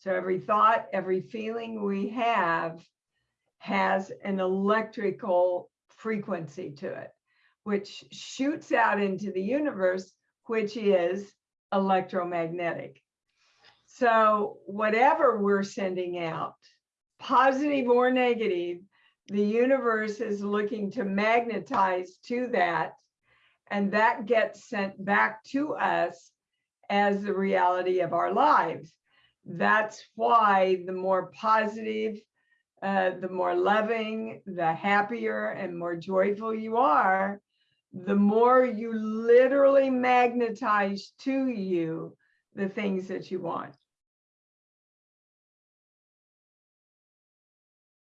So every thought, every feeling we have has an electrical frequency to it, which shoots out into the universe, which is electromagnetic. So whatever we're sending out, positive or negative, the universe is looking to magnetize to that. And that gets sent back to us as the reality of our lives. That's why the more positive, uh, the more loving, the happier and more joyful you are, the more you literally magnetize to you the things that you want.